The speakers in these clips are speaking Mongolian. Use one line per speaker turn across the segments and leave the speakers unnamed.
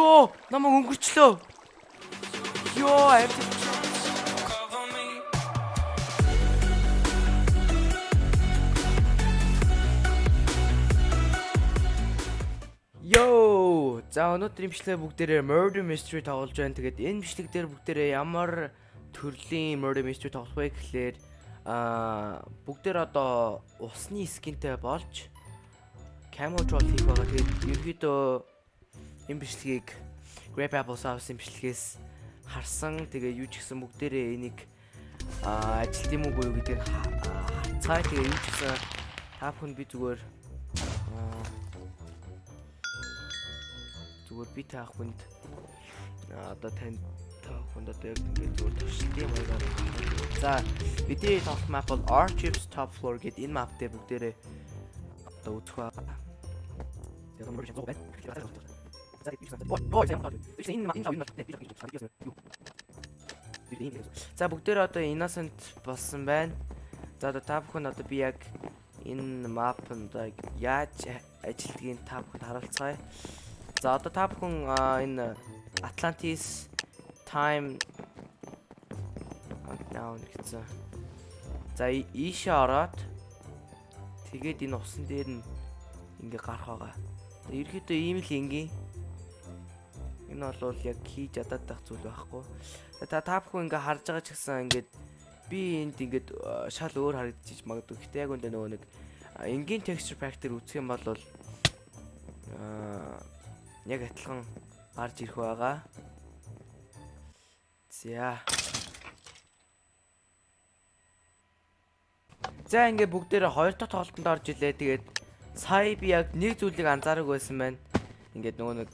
Йоо, намайг өнгөрчлөө. Йоо, амт. Йоо, за өнөөдрийн бичлэг бүгдээрээ Murder Mystery тоглож байна. Тэгээд энэ бичлэг дээр бүгдээрээ ямар төрлийн Murder Mystery тоглох вэ гэхлээр аа бүгдээр одоо усны скинтэй болж camo troll хийх байгаа. Тэгээд ерөөдөө энэ бичлэгийг Grape Apple Sauce-ын бичлэгээс харсан. Тэгээ юу ч гэсэн бүгдээрээ энийг ажилт юм уу гэдгийг харцгаая. Тэгээ юу ч гэсэн та бүхэн би зүгээр зүгээр би та хүнд одоо танд та хүнд одоо яг ингээд зүгээр туршилтын маягаар за бидний тоглох map бол Archives Top Floor гэдэг энэ map дээр бүгдээрээ одоо үзэх байгаа. Яг юм сайн байна. За бүгдээрээ одоо innocent болсон байна. За одоо та бүхэн одоо би яг энэ map-нд яаж ажилтгийг та бүхэнд харуулцгаая. За одоо та бүхэн энэ Atlantis time down гэсэн. За ийшээ ороод тэгээд энэ усан дээр нь ингээ гарах байгаа. Ерөөдөө ийм л ингийн. Энэ бол яг хийж ядаад байх зүйл байхгүй. Та та бүхэн ингээ харж байгаа ч гэсэн ингээд би энд ингээд шал өөр харагдчих магадгүй. Гэтэ яг үндэ нөгөө нэг энгийн texture pack дээр үзэх юм бол аа яг адилхан гарч ирэх байгаа. За. За ингээ бүгдээрээ хоёр дахь тоглолтод орж илээ. Тэгээд сая би яг нэг зүйлийг анзаараагүй байсан байна. Ингээд нөгөө нэг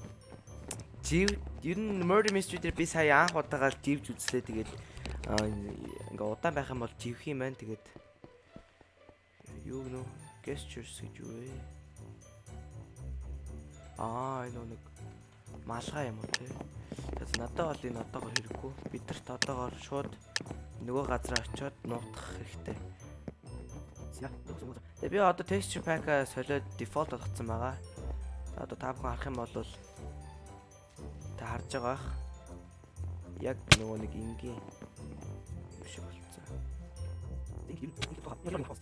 жив ер нь murder mystery дээр би сая анх удаага живж үзлээ. Тэгээд ингээ удаан байх юм бол живх юм байна. Тэгээд юу гэнэ gestures гэж юу вэ? Аа энэ нэг малгай юм уу те. Тэгэхээр надад бол энэ одоогор хэрэггүй. Бидэрт одоогор шууд нөгөө газар очиод нуутах хэрэгтэй. Тэгээ би одоо texture pack-а солиод default болгоцсон байгаа. Одоо та бүхэн харах юм бол харж байгаа. Яг нөгөө нэг ингийн биш болцсон. Тэг юм. Яг юм.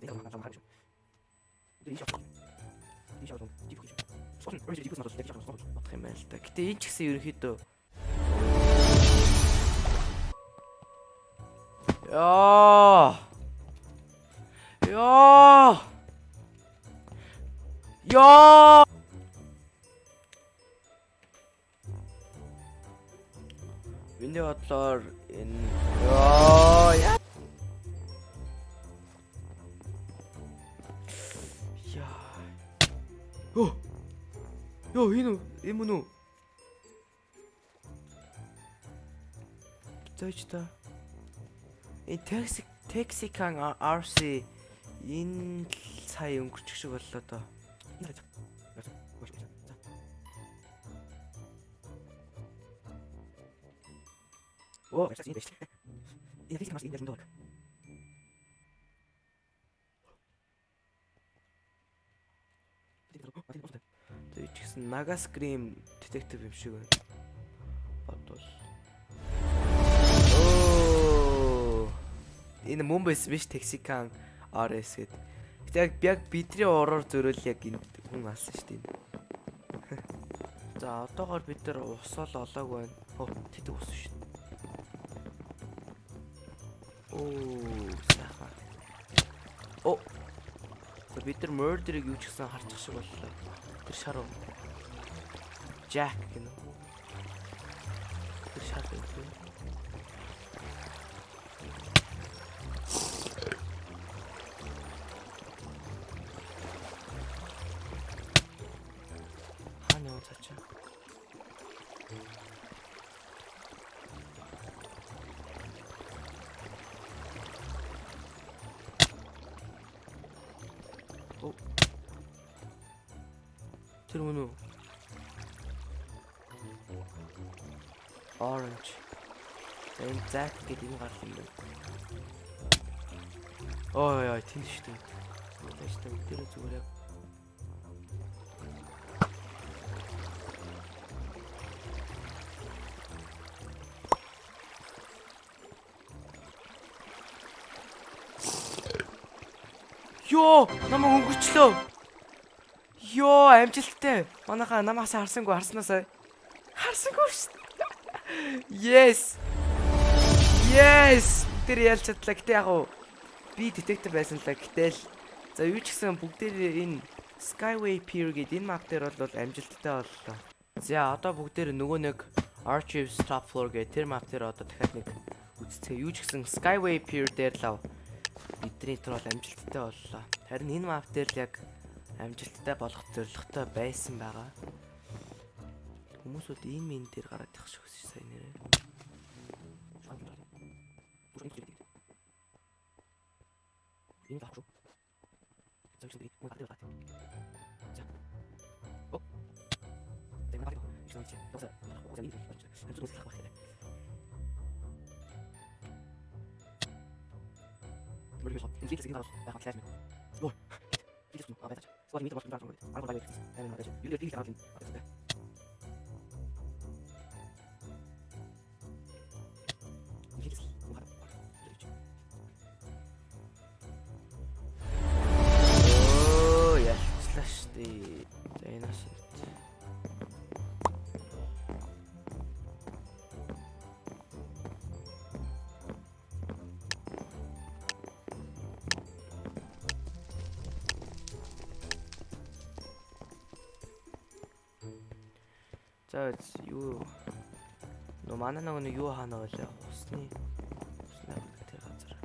Тэг юм. Тэг юм. шууд жив гэж. Сошин орж жив надад яг шууд бодох юм байна л та. Гэтэ энэ ч гэсэн ерөнхийдөө Яа. Яа. Яа. Миний бодлоор энэ яа Йоо. Йоо, энэ юм уу? Зөөч та. Энэ такси Texicан RC энэ сая өнгөрчих шиг боллоо доо. Оо, энэ биш. Энэ фикс маш энэ дээр Тэгээ ч гэсэн Nagascream detective юм шиг байна. Бодвол. Оо. Энэ байсан биш Texican RS гэдэг. Яг яг бидний ураар зөрөөл яг энэ хүн алсан шүү дээ. За одоогоор бид нар усаал олоог байна. Хөө тэдэг ус шүү Оо, сайхан. Оо бид нар murder-ыг юу ч гэсэн харчих шиг боллоо. Тэр шар уу? Jack гэнэ. Тэр шар үү? Тэр мөн үү? Orange. Энэ зак гэдэг юм гарсан юм байна. Ой ой тийм шүү дээ. Яаж та өдөр зүгээр яг Йоо, намайг өнгөрчлөө. Йоо, амжилттай. Манайхаа намаас харсангүй харснаасаа. Харсангүй шүү. дээ. Yes. Yes. Тэр ялч чадлаа. Гэтэ яг уу би детектив байсан л. Гэтэл за юу ч гэсэн бүгдээ энэ Skyway Pier гэдэг энэ map дээр бол амжилттай боллоо. За одоо бүгдээр нөгөө нэг Archives Top Floor гэх тэр map дээр одоо дахиад нэг үзцээ. Юу ч гэсэн Skyway Pier дээр л бидний тэр бол амжилттай боллоо. Харин энэ map дээр л яг амжилттай болох зорилготой байсан байгаа. Хүмүүсүүд ийм энэ дээр гараад их шиг сайн нэрээ. Энэ. За чи би мөн гадаг гат. За. О. Тэ маа. Ишэн чи. Тоса. Тоса нэг. Хамт үслэх байх хэрэг. Мөрөг шот. Энэ зэсэг нэг байх класс мэ. Ой. Бид ч аваад. Сгол митер болох юм байна. Ангол байх. Энэ маа. Юу дээр тийм аваад. Оо, За юу? Нөө манай нэг нэг юу хаана байлаа усны усны тэр газар?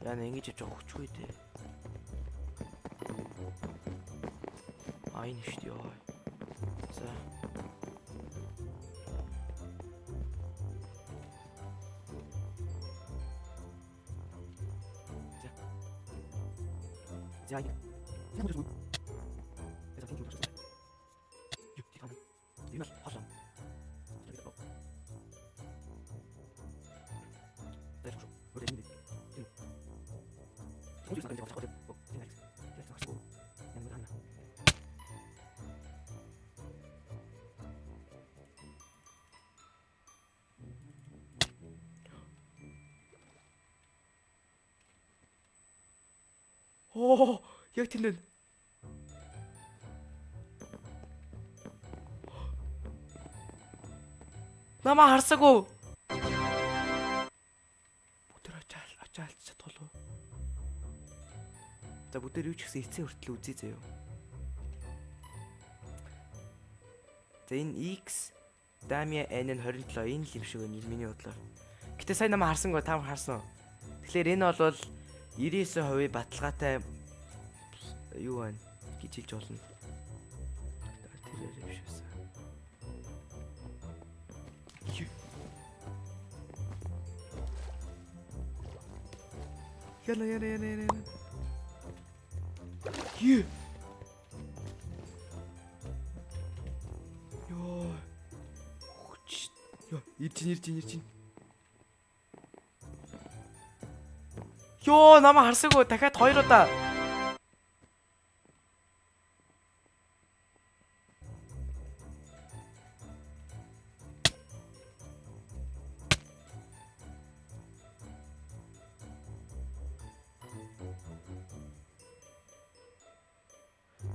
Яа нэг ингэж явж өгчгүй дээ. Айн шүү дээ за. За. За. Оо, яг тэнд байна. Намаа харсаагүй. Бүтэр ачаал ачаалч чадвал? За бүтэр юу ч гэсэн эцсийн хүртэл үзье заяа. За энэ X Damia N нь 27 энэ л юм шиг байна миний бодлоор. Гэтэ сайн намаа харсангүй та харсан уу? Тэгэхээр энэ бол 99% баталгаатай юу байна гэж хэлж болно. Тэр юм. Юу? Яна яна яна яна. Юу? Йоо. Хүч. Йоо, ирж ин ирж Йоо, намаа харсаагүй дахиад хоёр удаа.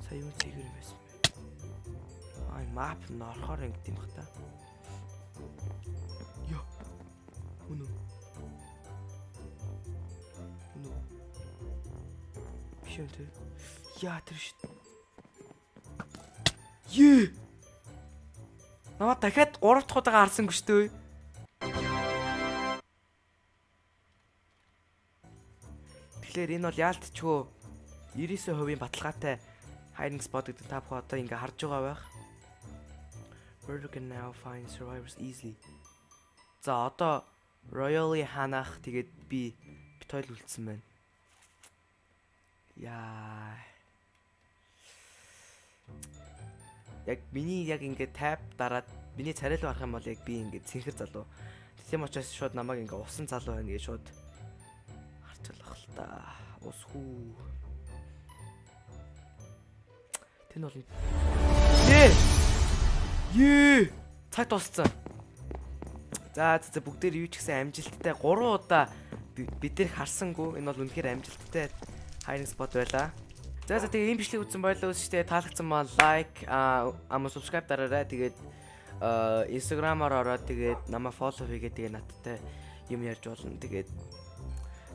Сая юу зэгээр юм байсан бэ? Аа, мап нь орохоор ингэдэм бах та. Йоо. Үнэ. Юм тэр. Яа тэр шít. Ее. Намаа дахиад 3 дахь удаага харсангүй шүү дээ. Тэгэхээр энэ бол яалтчгүй 99% баталгаатай hiding spot гэдэг та бүхэн одоо ингээ харж байгаа байх. You can now find survivors easily. За одоо Royally ханах тэгээд би бит хоёул үлдсэн байна. Яа. Яг миний яг ингээ тайп дараад миний царай руу харах юм бол яг би ингээ цэнхэр залуу. Тийм учраас шууд намайг ингээ усан залуу байна гэж шууд харчлах л та. Ус хүү. Тэн бол Ээ. Ее. Цаг дууссан. За за бүгдээр юу ч гэсэн амжилттай 3 удаа би- бид нэр харсангүй энэ бол үнэхээр амжилттай хайрын спот байлаа. За за тэгээ ийм бичлэг үзсэн баярлалаа үсчтэй таалагдсан маа лайк ама subscribe дараарай. Тэгээд аа Instagram-аар ороод тэгээд намайг follow хийгээд тэгээ надтай юм ярьж болно. Тэгээд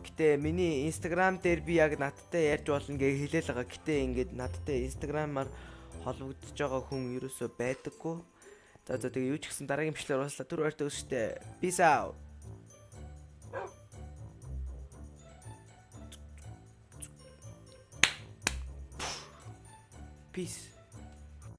Гэтэ миний Instagram дээр би яг надтай ярьж болно гэж хэлээл байгаа. Гэтэ ингээд надтай Instagram-аар холбогдож байгаа хүн ерөөсөө байдаггүй. За за тэгээ юу ч гэсэн дараагийн бичлэгээр ууслаа. Түр ойртой өсчтэй. Peace out. Peace.